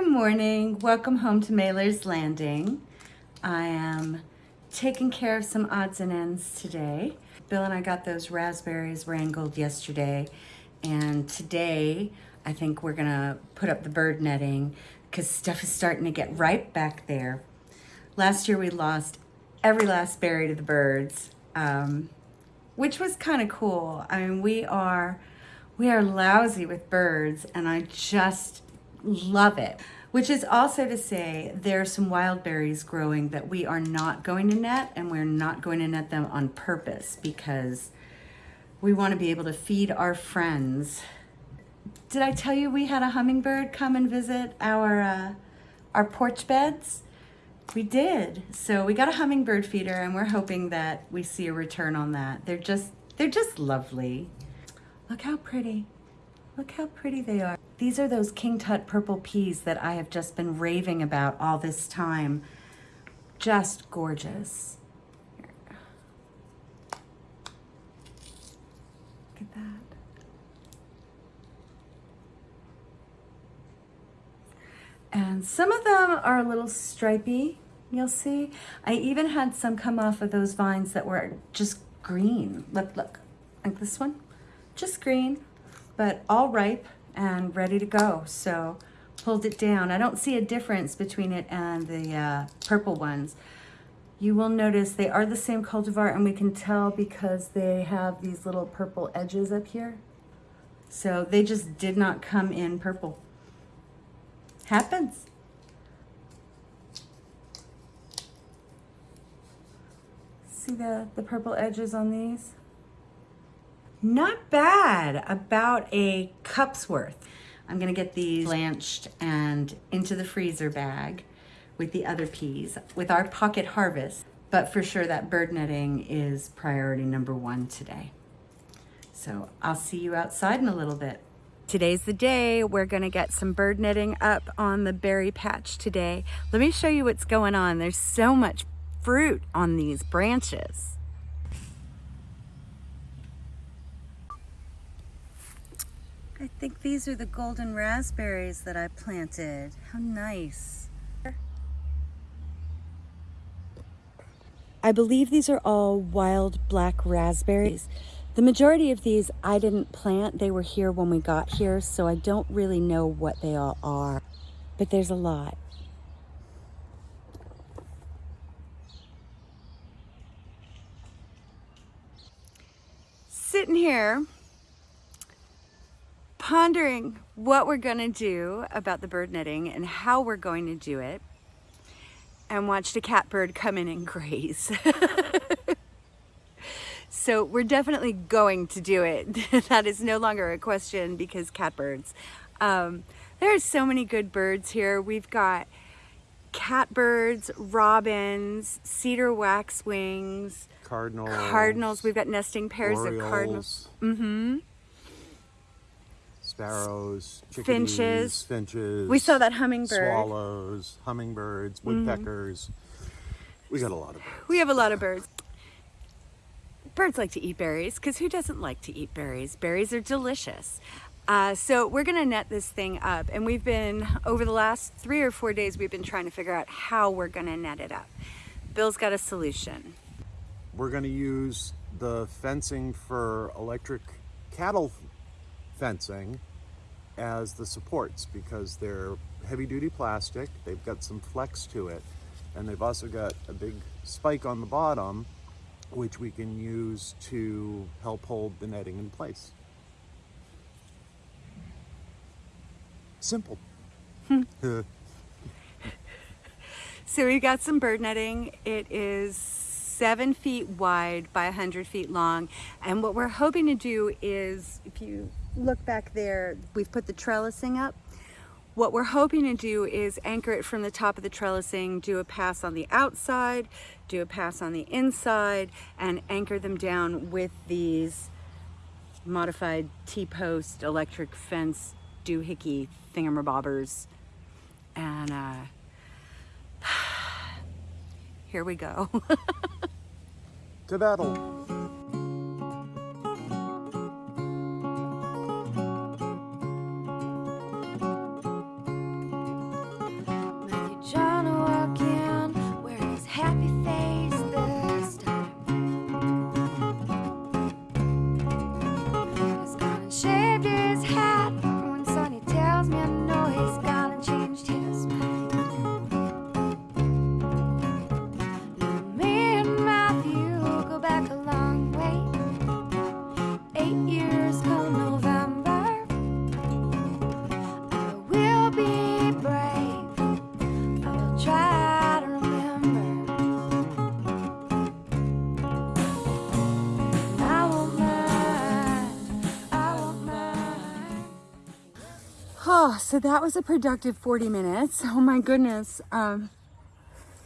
Good morning. Welcome home to Mailer's Landing. I am taking care of some odds and ends today. Bill and I got those raspberries wrangled yesterday and today I think we're gonna put up the bird netting because stuff is starting to get ripe back there. Last year we lost every last berry to the birds, um, which was kind of cool. I mean, we are, we are lousy with birds and I just love it. Which is also to say there are some wild berries growing that we are not going to net and we're not going to net them on purpose because we want to be able to feed our friends. Did I tell you we had a hummingbird come and visit our, uh, our porch beds? We did. So we got a hummingbird feeder and we're hoping that we see a return on that. They're just, they're just lovely. Look how pretty. Look how pretty they are. These are those King Tut purple peas that I have just been raving about all this time. Just gorgeous. Look at that. And some of them are a little stripy, you'll see. I even had some come off of those vines that were just green. Look, look, like this one, just green but all ripe and ready to go. So pulled it down. I don't see a difference between it and the uh, purple ones. You will notice they are the same cultivar and we can tell because they have these little purple edges up here. So they just did not come in purple. Happens. See the, the purple edges on these? Not bad, about a cup's worth. I'm gonna get these blanched and into the freezer bag with the other peas with our pocket harvest. But for sure that bird netting is priority number one today. So I'll see you outside in a little bit. Today's the day. We're gonna get some bird netting up on the berry patch today. Let me show you what's going on. There's so much fruit on these branches. I think these are the golden raspberries that I planted. How nice. I believe these are all wild black raspberries. The majority of these I didn't plant. They were here when we got here, so I don't really know what they all are, but there's a lot. Sitting here pondering what we're going to do about the bird netting and how we're going to do it and watched a catbird come in and graze. so we're definitely going to do it. that is no longer a question because catbirds. Um, there are so many good birds here. We've got catbirds, robins, cedar waxwings, cardinals, cardinals. We've got nesting pairs orioles. of cardinals. Mm-hmm sparrows, finches, finches. We saw that hummingbird. Swallows, hummingbirds, mm-hmm. woodpeckers. Mm. We got a lot of birds. We have a lot of birds. Birds like to eat berries because who doesn't like to eat berries? Berries are delicious. Uh, so we're gonna net this thing up and we've been, over the last three or four days, we've been trying to figure out how we're gonna net it up. Bill's got a solution. We're gonna use the fencing for electric cattle fencing as the supports because they're heavy duty plastic, they've got some flex to it, and they've also got a big spike on the bottom which we can use to help hold the netting in place. Simple. so we got some bird netting. It is seven feet wide by 100 feet long. And what we're hoping to do is, if you look back there, we've put the trellising up. What we're hoping to do is anchor it from the top of the trellising, do a pass on the outside, do a pass on the inside, and anchor them down with these modified T-post electric fence doohickey thingamabobbers. And uh, here we go. to battle. So that was a productive 40 minutes. Oh my goodness. Um,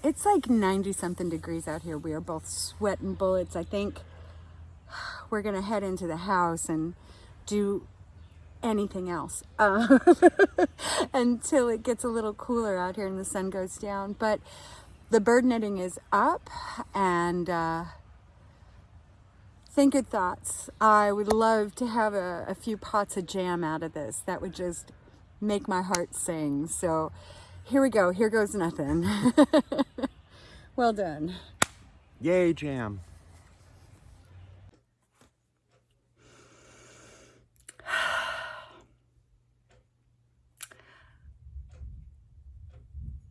it's like 90 something degrees out here. We are both sweating bullets. I think we're going to head into the house and do anything else uh, until it gets a little cooler out here and the sun goes down. But the bird netting is up and uh, think good thoughts. I would love to have a, a few pots of jam out of this. That would just make my heart sing. So here we go. Here goes nothing. well done. Yay, jam.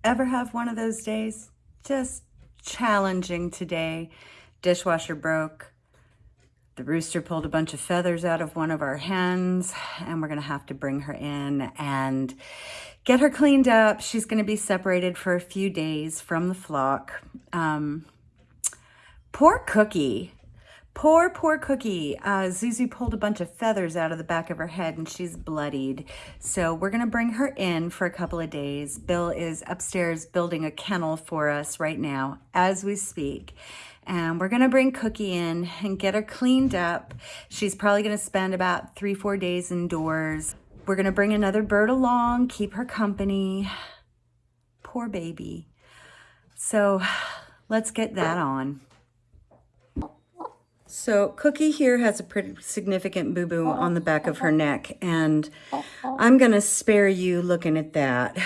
Ever have one of those days? Just challenging today. Dishwasher broke. The rooster pulled a bunch of feathers out of one of our hens, and we're gonna have to bring her in and get her cleaned up. She's gonna be separated for a few days from the flock. Um, poor Cookie. Poor, poor Cookie. Uh, Zuzu pulled a bunch of feathers out of the back of her head and she's bloodied. So we're gonna bring her in for a couple of days. Bill is upstairs building a kennel for us right now as we speak. And we're gonna bring Cookie in and get her cleaned up. She's probably gonna spend about three, four days indoors. We're gonna bring another bird along, keep her company. Poor baby. So let's get that on. So Cookie here has a pretty significant boo-boo on the back of her neck, and I'm gonna spare you looking at that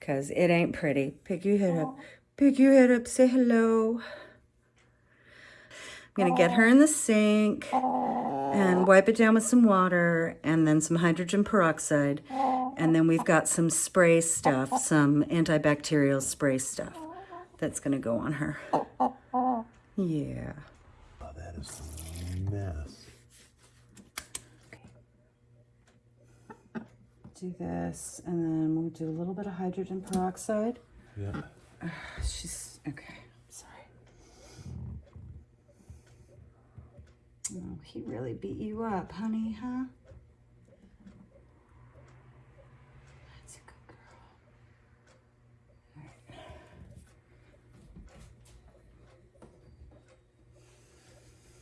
because it ain't pretty. Pick your head up. Pick your head up. Say hello. I'm gonna get her in the sink and wipe it down with some water and then some hydrogen peroxide. And then we've got some spray stuff, some antibacterial spray stuff that's gonna go on her. Yeah. Oh, that is a mess. do this and then we'll do a little bit of hydrogen peroxide. Yeah. Uh, she's okay. Sorry. Oh, he really beat you up, honey, huh? That's a good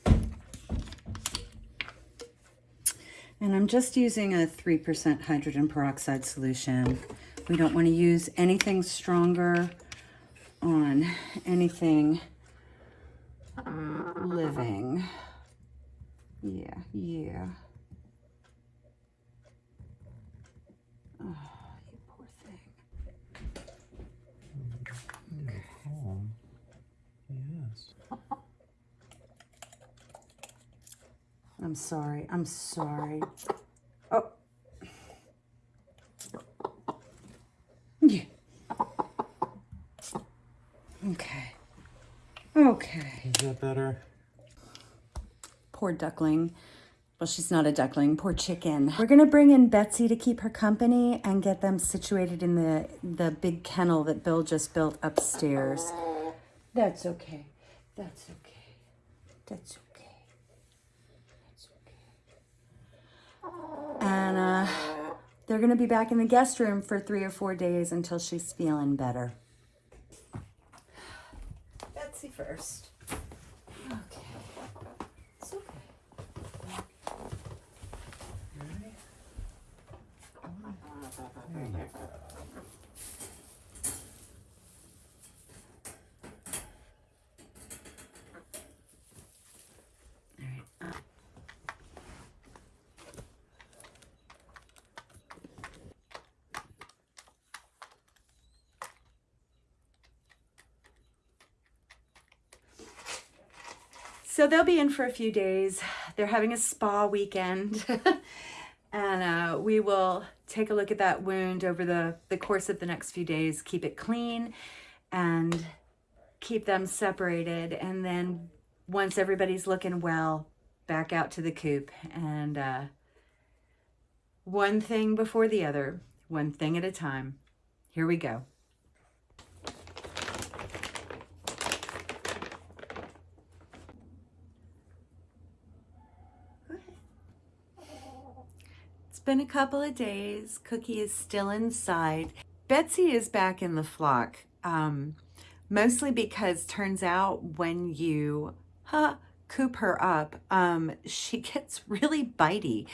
girl. And I'm just using a 3% hydrogen peroxide solution. We don't want to use anything stronger on anything uh, living. Yeah, yeah. Oh, you poor thing. Yes. I'm sorry. I'm sorry. Oh. Yeah. Okay. Okay. Is that better? Poor duckling. Well, she's not a duckling. Poor chicken. We're gonna bring in Betsy to keep her company and get them situated in the the big kennel that Bill just built upstairs. That's okay. That's okay. That's okay. That's okay. And uh, they're gonna be back in the guest room for three or four days until she's feeling better. Betsy first. Okay. It's okay. There you go. So they'll be in for a few days. They're having a spa weekend. and uh, we will take a look at that wound over the, the course of the next few days, keep it clean and keep them separated. And then once everybody's looking well, back out to the coop and uh, one thing before the other, one thing at a time. Here we go. Been a couple of days. Cookie is still inside. Betsy is back in the flock, um, mostly because turns out when you huh, coop her up, um, she gets really bitey.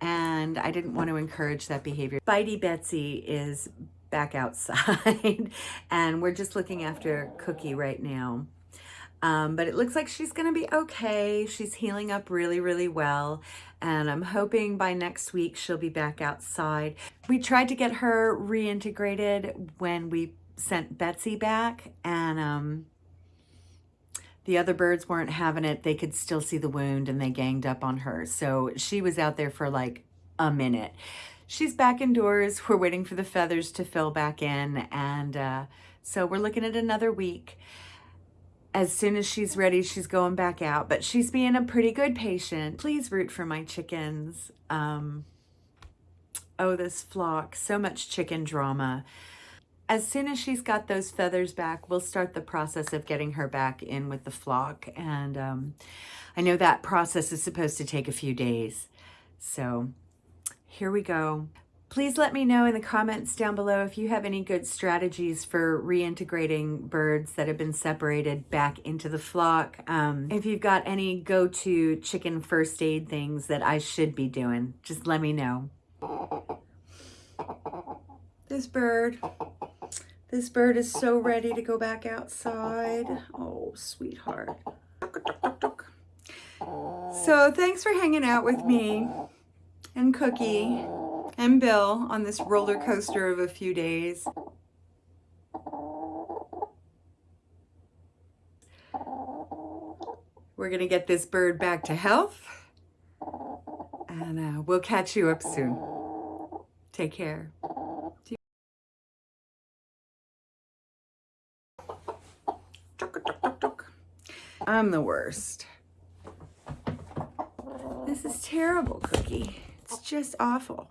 And I didn't want to encourage that behavior. Bitey Betsy is back outside and we're just looking after Cookie right now. Um, but it looks like she's going to be okay. She's healing up really, really well. And I'm hoping by next week she'll be back outside. We tried to get her reintegrated when we sent Betsy back and um, the other birds weren't having it. They could still see the wound and they ganged up on her. So she was out there for like a minute. She's back indoors. We're waiting for the feathers to fill back in. And uh, so we're looking at another week as soon as she's ready, she's going back out. But she's being a pretty good patient. Please root for my chickens. Um, oh, this flock, so much chicken drama. As soon as she's got those feathers back, we'll start the process of getting her back in with the flock. And um, I know that process is supposed to take a few days. So here we go. Please let me know in the comments down below if you have any good strategies for reintegrating birds that have been separated back into the flock. Um, if you've got any go-to chicken first aid things that I should be doing, just let me know. This bird, this bird is so ready to go back outside. Oh, sweetheart. So thanks for hanging out with me and Cookie and Bill on this roller coaster of a few days. We're going to get this bird back to health and uh, we'll catch you up soon. Take care. I'm the worst. This is terrible, Cookie. It's just awful.